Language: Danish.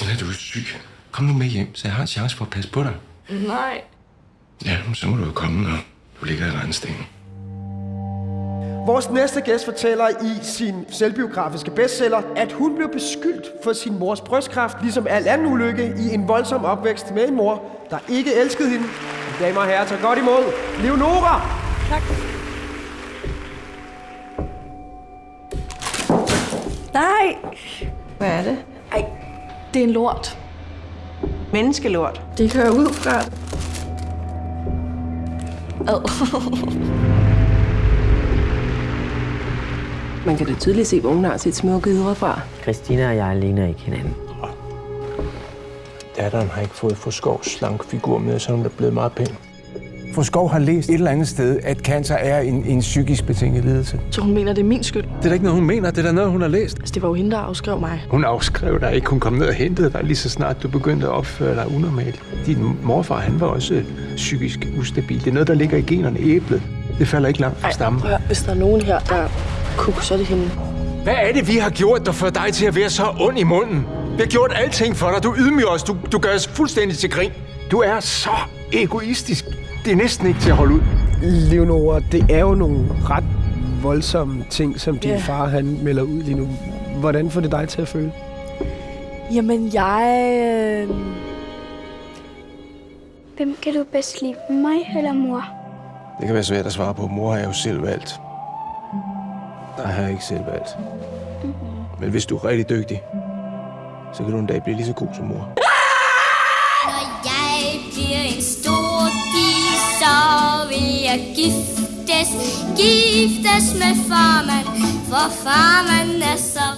Christina, du er syg. Kom nu med hjem, så jeg har en chance for at passe på dig. Nej. Ja, men så må du jo komme, når du ligger i regnstenen. Vores næste gæst fortæller i sin selvbiografiske bestseller, at hun blev beskyldt for sin mors brystkræft, ligesom al anden ulykke i en voldsom opvækst med en mor, der ikke elskede hende. Damer og herrer, tag godt imod Leonora! Tak. Nej. Hvad er det? Det er en lort. Menneskelort. Det kører ud fra... Ad. Man kan da tydeligt se, hvor hun har sit smukke ydre fra. Christina og jeg ligner ikke hinanden. Datteren har ikke fået for skov slank figur med, så hun er blevet meget pæn. For Skov har læst et eller andet sted, at cancer er en, en psykisk betinget lidelse. Så hun mener, det er min skyld. Det er da ikke noget, hun mener. Det er da noget, hun har læst. Altså, det var jo hende, der afskrev mig. Hun afskrev dig ikke. Hun kom ned og hentede dig lige så snart du begyndte at opføre dig unormalt. Din morfar, han var også psykisk ustabil. Det er noget, der ligger i generne æblet. Det falder ikke langt fra stammen. Høre, hvis der er nogen her, der kuk, så er det hende. Hvad er det, vi har gjort, der får dig til at være så ond i munden? Vi har gjort alting for dig. Du ydmyger os. Du, du gør os fuldstændig til grin. Du er så egoistisk. Det er næsten ikke til at holde ud. Leonora, det er jo nogle ret voldsomme ting, som din Ja. far han melder ud lige nu. Hvordan får det dig til at føle? Jamen, jeg... Øh... Hvem kan du bedst lide, mig eller mor? Det kan være svært at svare på. Mor har jeg jo selv valgt. Der har jeg ikke selv valgt. Men hvis du er rigtig dygtig, så kan du en dag blive lige så god som mor. Vil jeg giftes, giftes med farmand, for farmand er så